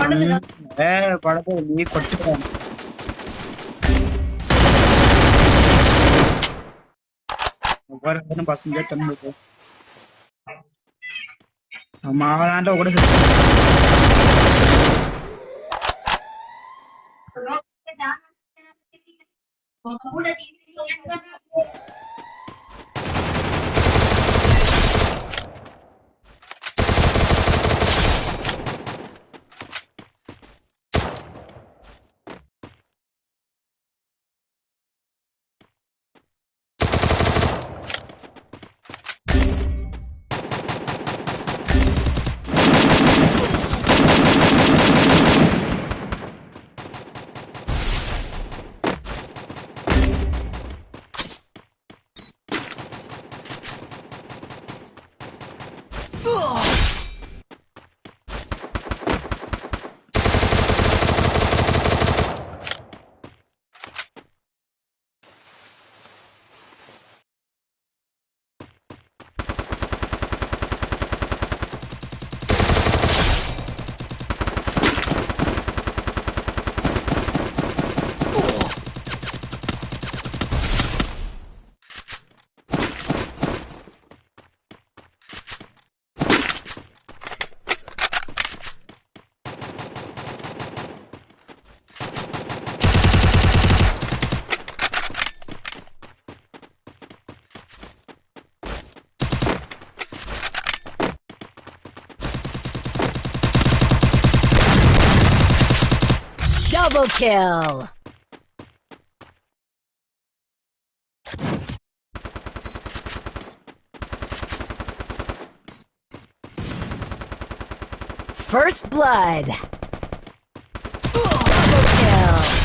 படத்தை நீ கொட்டுறான் பசங்க தந்து ஆமா அவனாண்ட கூட Double kill! First blood! Double kill!